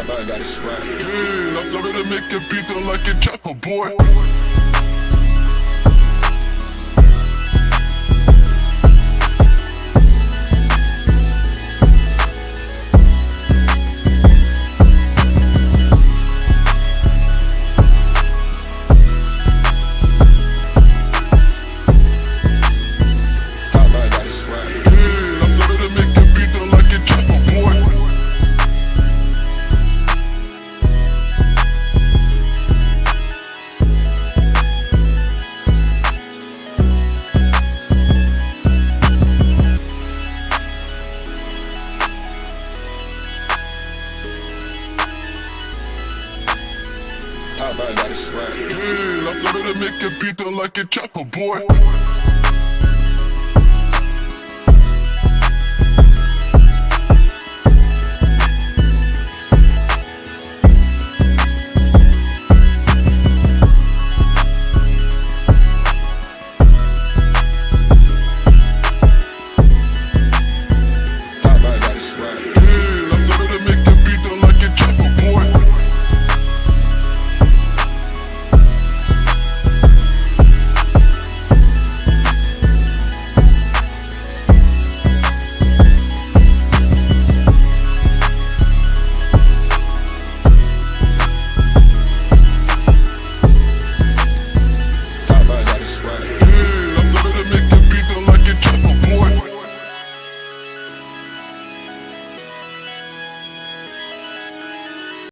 Top man got it swag. Hey, la flamme de make it beat them like a chopper boy. Top man got it swag. Hey, la flamme de make it beat them like a chopper boy.